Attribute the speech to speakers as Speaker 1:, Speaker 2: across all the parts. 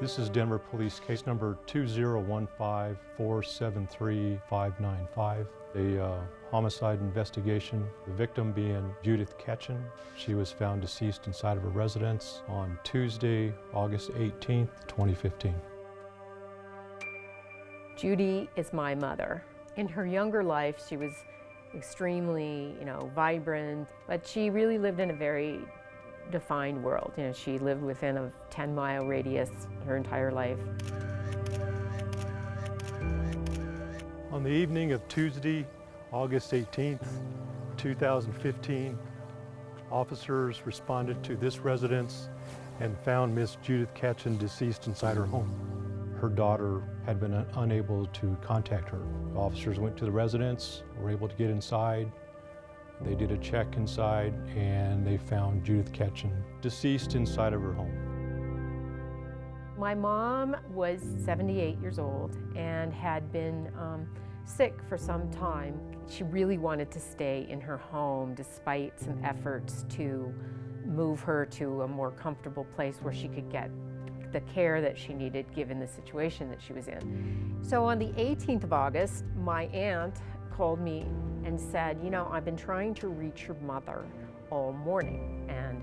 Speaker 1: This is Denver Police case number 2015-473-595, a uh, homicide investigation. The victim being Judith Ketchen. She was found deceased inside of her residence on Tuesday, August 18, 2015.
Speaker 2: Judy is my mother. In her younger life, she was extremely, you know, vibrant, but she really lived in a very defined world. You know, she lived within a 10 mile radius her entire life.
Speaker 1: On the evening of Tuesday, August 18th, 2015, officers responded to this residence and found Miss Judith Ketchen deceased inside her home. Her daughter had been unable to contact her. Officers went to the residence, were able to get inside, they did a check inside and they found Judith Ketchen deceased inside of her home.
Speaker 2: My mom was 78 years old and had been um, sick for some time. She really wanted to stay in her home despite some efforts to move her to a more comfortable place where she could get the care that she needed given the situation that she was in. So on the 18th of August, my aunt called me and said, you know, I've been trying to reach your mother all morning. And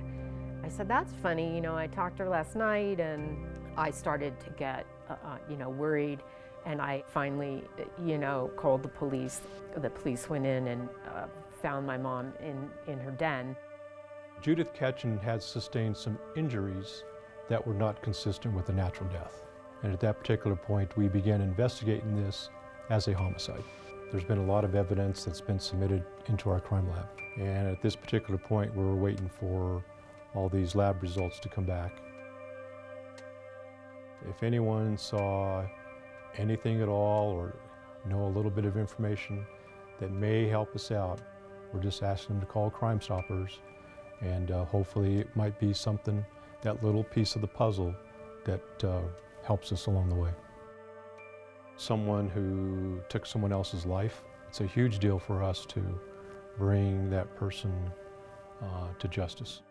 Speaker 2: I said, that's funny. You know, I talked to her last night and I started to get, uh, uh, you know, worried. And I finally, you know, called the police. The police went in and uh, found my mom in, in her den.
Speaker 1: Judith Ketchen had sustained some injuries that were not consistent with a natural death. And at that particular point, we began investigating this as a homicide. There's been a lot of evidence that's been submitted into our crime lab. And at this particular point, we're waiting for all these lab results to come back. If anyone saw anything at all or know a little bit of information that may help us out, we're just asking them to call Crime Stoppers and uh, hopefully it might be something, that little piece of the puzzle that uh, helps us along the way someone who took someone else's life. It's a huge deal for us to bring that person uh, to justice.